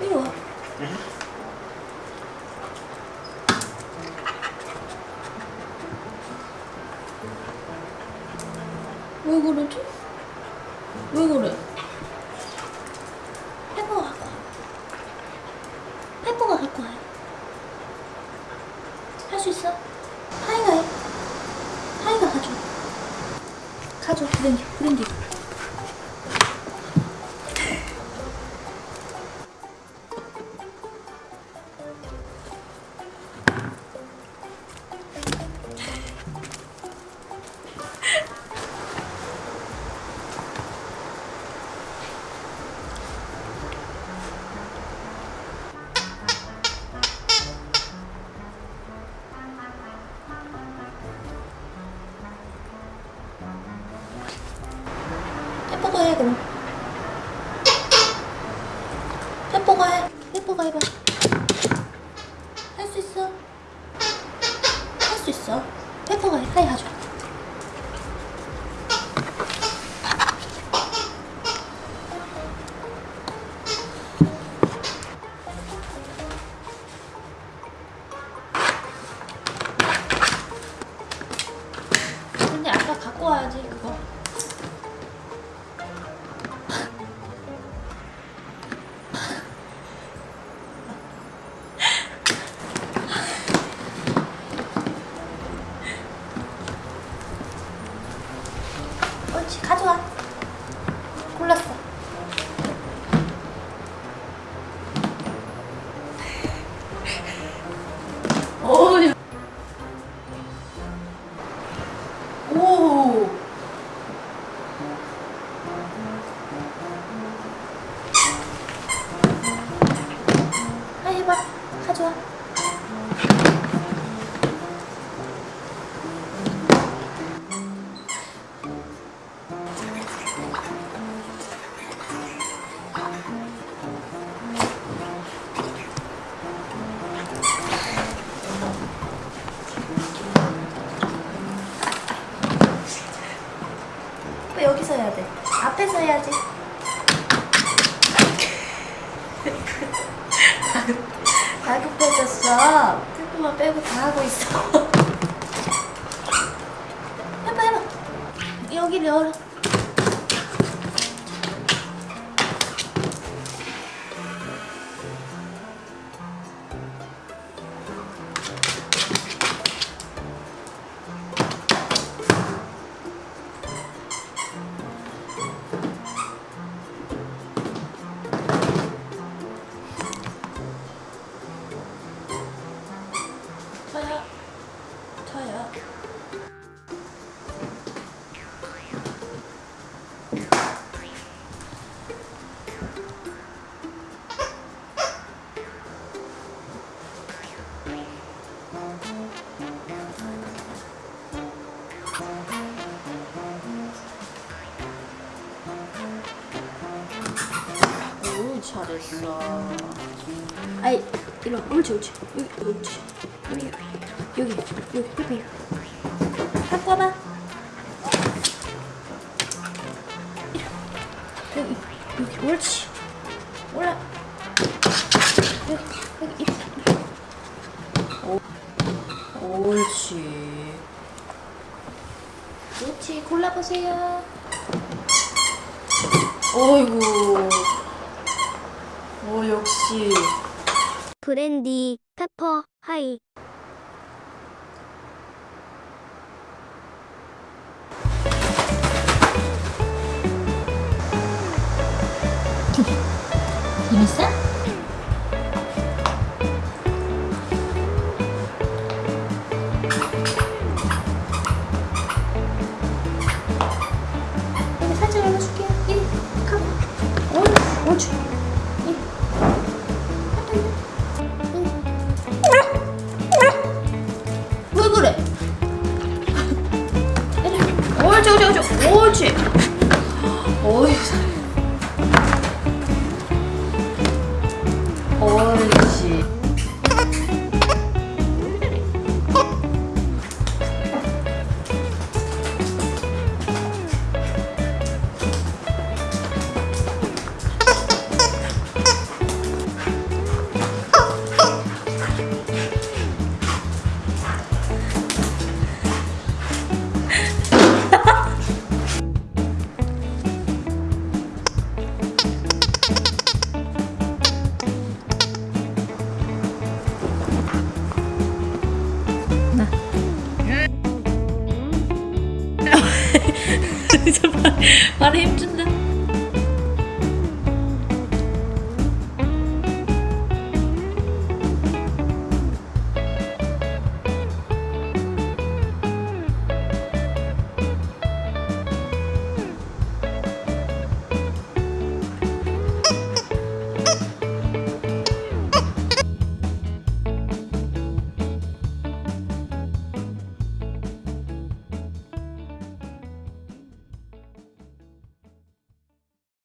이리 와. 왜 그러지? 왜 그래? 페퍼가 갖고 와. 페퍼가 갖고 와요. 할 수 있어? 하이가 해. 하이가 가져. 가져. 브랜디, 브랜디. 해, 그럼. 페퍼가 해. 페퍼가 해봐. 할 수 있어. 할 수 있어. 페퍼가 해. 하이 가져. 가져와. 왜 여기서 해야 돼? 앞에서 해야지. 다급해졌어. 태프만 빼고 다 하고 있어. 해봐 해봐. 여기를 열어. 저요. 저요. 오 잘했어. 아이 이리 와. 옳지 옳지 여기 옳지 여기 여기 여기 여기 여기 갖고 와봐. 여기 여기 옳지. 올라. 여기 여기. 오, 옳지. 옳지 골라보세요. 어이구. 오 역시. 브랜디, 페퍼, 하이. 재밌어? 여기 옳지. 말에 힘준다